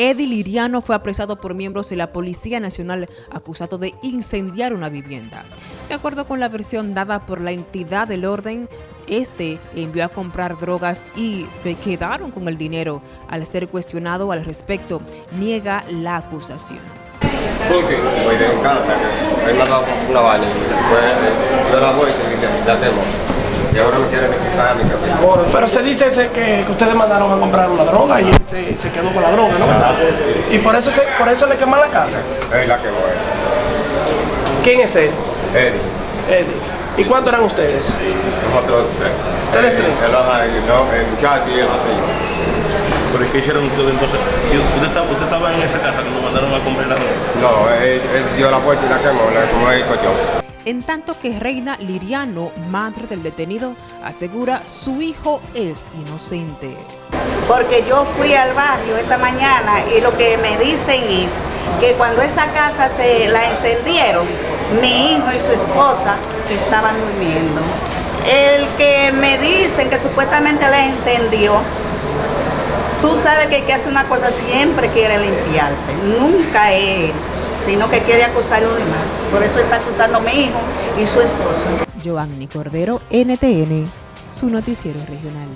Eddie Liriano fue apresado por miembros de la Policía Nacional acusado de incendiar una vivienda. De acuerdo con la versión dada por la entidad del orden, este envió a comprar drogas y se quedaron con el dinero. Al ser cuestionado al respecto, niega la acusación. Voy una después eh, la tengo. Y ahora me. Pero se dice ese que, que ustedes mandaron a comprar una droga y él se, se quedó con la droga, ¿no? Y por eso, se, por eso le queman la casa. Es la que voy. ¿Quién es él? Eddie. Eddie. ¿Y cuántos eran ustedes? Nosotros tres. ¿Ustedes tres? El, el, no, el muchacho y el. ¿Pero qué hicieron ustedes entonces? ¿Y ¿Usted estaba, usted estaba en esa casa cuando mandaron a comprar la droga? No, él, él dio la puerta y la quemó, le como el. En tanto que Reina Liriano, madre del detenido, asegura su hijo es inocente. Porque yo fui al barrio esta mañana y lo que me dicen es que cuando esa casa se la encendieron, mi hijo y su esposa estaban durmiendo. El que me dicen que supuestamente la encendió, tú sabes que el que hace una cosa siempre quiere limpiarse, nunca es sino que quiere acusar a los demás. Por eso está acusando a mi hijo y su esposa. Joanny Cordero, NTN, su noticiero regional.